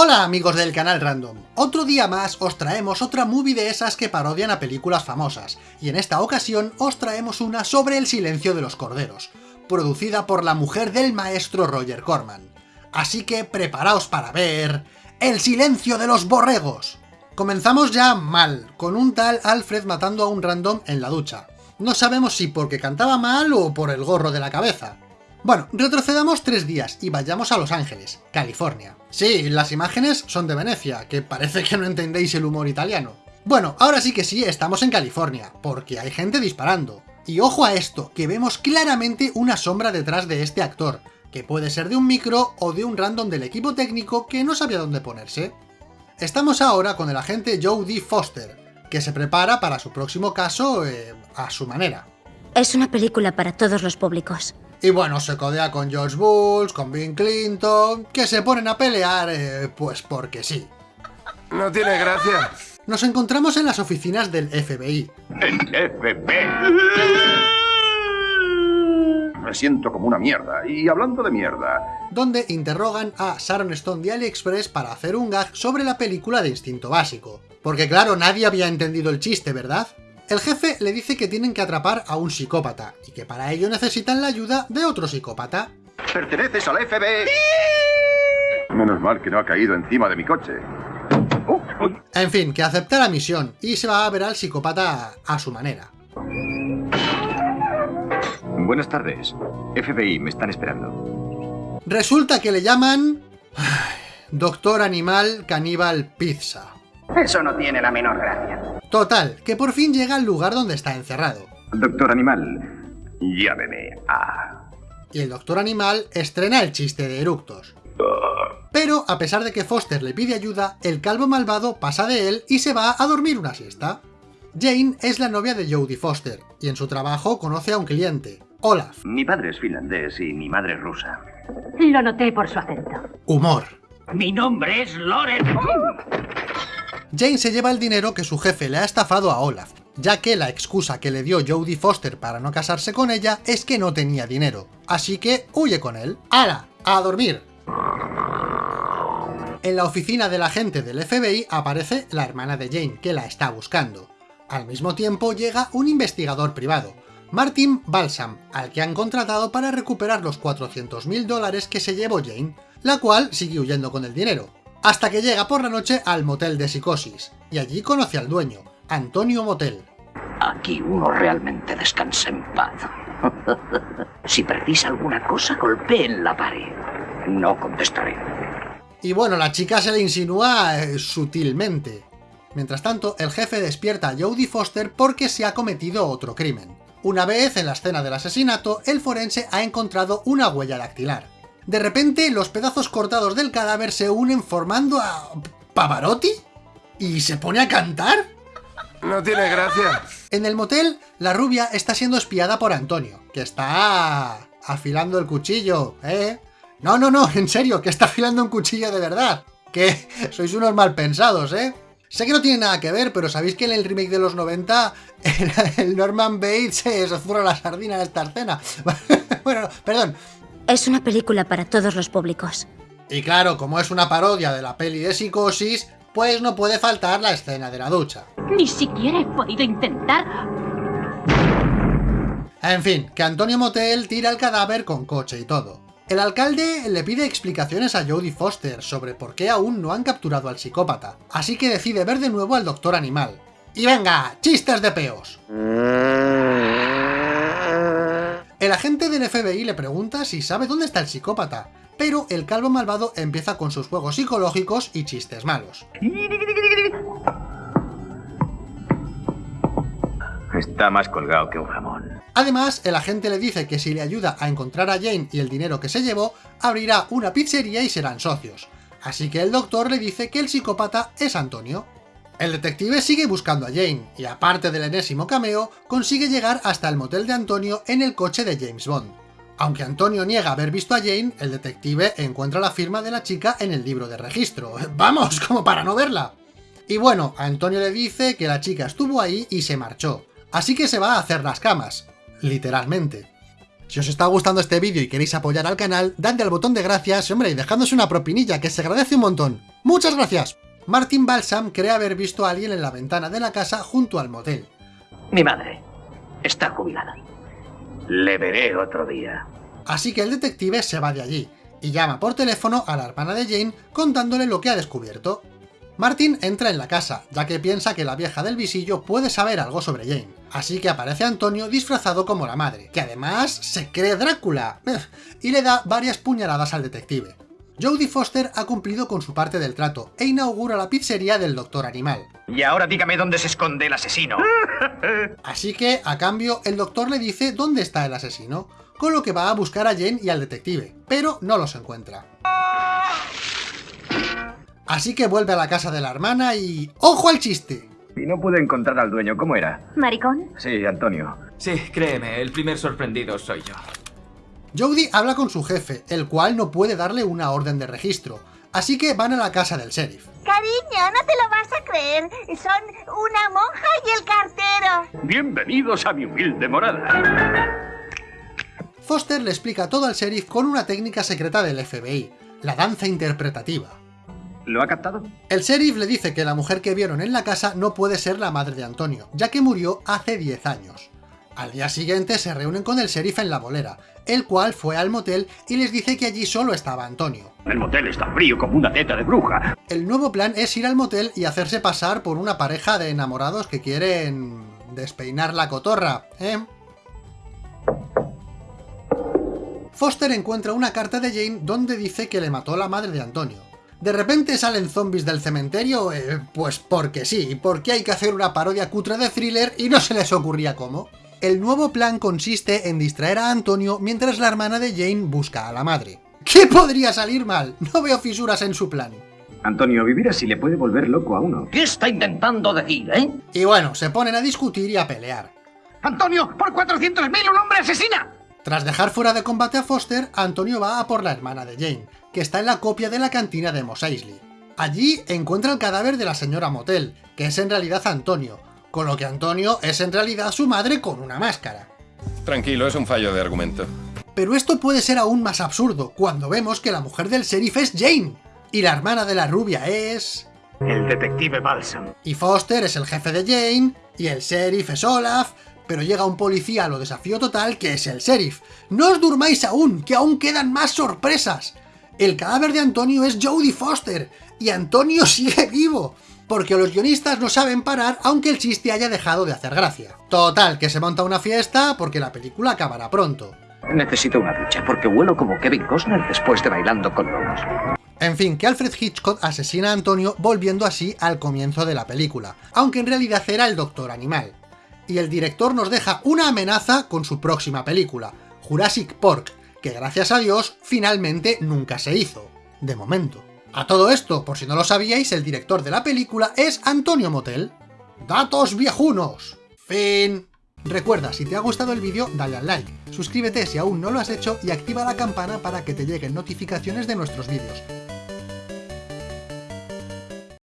Hola amigos del canal Random, otro día más os traemos otra movie de esas que parodian a películas famosas, y en esta ocasión os traemos una sobre el silencio de los corderos, producida por la mujer del maestro Roger Corman. Así que preparaos para ver... ¡El silencio de los borregos! Comenzamos ya mal, con un tal Alfred matando a un random en la ducha. No sabemos si porque cantaba mal o por el gorro de la cabeza. Bueno, retrocedamos tres días y vayamos a Los Ángeles, California. Sí, las imágenes son de Venecia, que parece que no entendéis el humor italiano. Bueno, ahora sí que sí, estamos en California, porque hay gente disparando. Y ojo a esto, que vemos claramente una sombra detrás de este actor, que puede ser de un micro o de un random del equipo técnico que no sabía dónde ponerse. Estamos ahora con el agente D. Foster, que se prepara para su próximo caso eh, a su manera. Es una película para todos los públicos. Y bueno, se codea con George Bush, con Bill Clinton, que se ponen a pelear, eh, pues porque sí. No tiene gracia. Nos encontramos en las oficinas del FBI. El FBI. Me siento como una mierda. Y hablando de mierda, donde interrogan a Sharon Stone de AliExpress para hacer un gag sobre la película de Instinto Básico. Porque claro, nadie había entendido el chiste, ¿verdad? El jefe le dice que tienen que atrapar a un psicópata, y que para ello necesitan la ayuda de otro psicópata. perteneces al FBI. Menos mal que no ha caído encima de mi coche. En fin, que acepta la misión, y se va a ver al psicópata a su manera. Buenas tardes. FBI, me están esperando. Resulta que le llaman... Doctor Animal Caníbal Pizza. Eso no tiene la menor gracia. Total, que por fin llega al lugar donde está encerrado. Doctor Animal, llámeme a... Y el Doctor Animal estrena el chiste de eructos. Pero, a pesar de que Foster le pide ayuda, el calvo malvado pasa de él y se va a dormir una siesta. Jane es la novia de Jodie Foster, y en su trabajo conoce a un cliente, Olaf. Mi padre es finlandés y mi madre es rusa. Lo noté por su acento. Humor. Mi nombre es Loren. Jane se lleva el dinero que su jefe le ha estafado a Olaf, ya que la excusa que le dio Jodie Foster para no casarse con ella es que no tenía dinero, así que huye con él. ¡Hala! ¡A dormir! En la oficina del agente del FBI aparece la hermana de Jane, que la está buscando. Al mismo tiempo llega un investigador privado, Martin Balsam, al que han contratado para recuperar los 400.000 dólares que se llevó Jane, la cual sigue huyendo con el dinero hasta que llega por la noche al motel de psicosis, y allí conoce al dueño, Antonio Motel. Aquí uno realmente descansa en paz. si precisa alguna cosa, golpee en la pared. No contestaré. Y bueno, la chica se le insinúa eh, sutilmente. Mientras tanto, el jefe despierta a Jodie Foster porque se ha cometido otro crimen. Una vez en la escena del asesinato, el forense ha encontrado una huella dactilar. De repente, los pedazos cortados del cadáver se unen formando a... ¿Pavarotti? ¿Y se pone a cantar? No tiene gracia. En el motel, la rubia está siendo espiada por Antonio, que está... afilando el cuchillo, ¿eh? No, no, no, en serio, que está afilando un cuchillo de verdad. Que sois unos mal pensados, ¿eh? Sé que no tiene nada que ver, pero ¿sabéis que en el remake de los 90 el Norman Bates se zurra la sardina en esta escena? bueno, perdón, es una película para todos los públicos. Y claro, como es una parodia de la peli de Psicosis, pues no puede faltar la escena de la ducha. Ni siquiera he podido intentar... En fin, que Antonio Motel tira el cadáver con coche y todo. El alcalde le pide explicaciones a Jodie Foster sobre por qué aún no han capturado al psicópata, así que decide ver de nuevo al doctor animal. ¡Y venga, chistes de peos! El agente del FBI le pregunta si sabe dónde está el psicópata, pero el calvo malvado empieza con sus juegos psicológicos y chistes malos. Está más colgado que un jamón. Además, el agente le dice que si le ayuda a encontrar a Jane y el dinero que se llevó, abrirá una pizzería y serán socios. Así que el doctor le dice que el psicópata es Antonio. El detective sigue buscando a Jane, y aparte del enésimo cameo, consigue llegar hasta el motel de Antonio en el coche de James Bond. Aunque Antonio niega haber visto a Jane, el detective encuentra la firma de la chica en el libro de registro. ¡Vamos! como para no verla! Y bueno, Antonio le dice que la chica estuvo ahí y se marchó, así que se va a hacer las camas. Literalmente. Si os está gustando este vídeo y queréis apoyar al canal, dadle al botón de gracias, hombre, y dejadnos una propinilla, que se agradece un montón. ¡Muchas gracias! Martin Balsam cree haber visto a alguien en la ventana de la casa junto al motel. Mi madre está jubilada. Le veré otro día. Así que el detective se va de allí, y llama por teléfono a la hermana de Jane contándole lo que ha descubierto. Martin entra en la casa, ya que piensa que la vieja del visillo puede saber algo sobre Jane. Así que aparece Antonio disfrazado como la madre, que además se cree Drácula, y le da varias puñaladas al detective. Jodie Foster ha cumplido con su parte del trato e inaugura la pizzería del Doctor Animal. Y ahora dígame dónde se esconde el asesino. Así que, a cambio, el doctor le dice dónde está el asesino, con lo que va a buscar a Jane y al detective, pero no los encuentra. Así que vuelve a la casa de la hermana y... ¡Ojo al chiste! Y no pude encontrar al dueño, ¿cómo era? ¿Maricón? Sí, Antonio. Sí, créeme, el primer sorprendido soy yo. Jodie habla con su jefe, el cual no puede darle una orden de registro, así que van a la casa del sheriff. Cariño, no te lo vas a creer. Son una monja y el cartero. Bienvenidos a mi humilde morada. Foster le explica todo al sheriff con una técnica secreta del FBI, la danza interpretativa. ¿Lo ha captado? El sheriff le dice que la mujer que vieron en la casa no puede ser la madre de Antonio, ya que murió hace 10 años. Al día siguiente se reúnen con el sheriff en la bolera, el cual fue al motel y les dice que allí solo estaba Antonio. El motel está frío como una teta de bruja. El nuevo plan es ir al motel y hacerse pasar por una pareja de enamorados que quieren... despeinar la cotorra, ¿eh? Foster encuentra una carta de Jane donde dice que le mató la madre de Antonio. ¿De repente salen zombies del cementerio? Eh, pues porque sí, porque hay que hacer una parodia cutre de thriller y no se les ocurría cómo. El nuevo plan consiste en distraer a Antonio mientras la hermana de Jane busca a la madre. ¿Qué podría salir mal? No veo fisuras en su plan. Antonio, vivir así le puede volver loco a uno. ¿Qué está intentando decir, eh? Y bueno, se ponen a discutir y a pelear. ¡Antonio, por 400.000 un hombre asesina! Tras dejar fuera de combate a Foster, Antonio va a por la hermana de Jane, que está en la copia de la cantina de Mos Eisley. Allí encuentra el cadáver de la señora Motel, que es en realidad Antonio, con lo que Antonio es en realidad su madre con una máscara. Tranquilo, es un fallo de argumento. Pero esto puede ser aún más absurdo, cuando vemos que la mujer del sheriff es Jane, y la hermana de la rubia es... El detective Balsam. Y Foster es el jefe de Jane, y el sheriff es Olaf, pero llega un policía a lo desafío total que es el sheriff. ¡No os durmáis aún, que aún quedan más sorpresas! El cadáver de Antonio es Jodie Foster, y Antonio sigue vivo, porque los guionistas no saben parar aunque el chiste haya dejado de hacer gracia. Total, que se monta una fiesta porque la película acabará pronto. Necesito una ducha porque huelo como Kevin Costner después de bailando con lobos. En fin, que Alfred Hitchcock asesina a Antonio volviendo así al comienzo de la película, aunque en realidad era el Doctor Animal y el director nos deja una amenaza con su próxima película, Jurassic Park, que gracias a Dios finalmente nunca se hizo, de momento. A todo esto, por si no lo sabíais, el director de la película es Antonio Motel. ¡Datos viejunos! Fin. Recuerda, si te ha gustado el vídeo, dale al like, suscríbete si aún no lo has hecho y activa la campana para que te lleguen notificaciones de nuestros vídeos.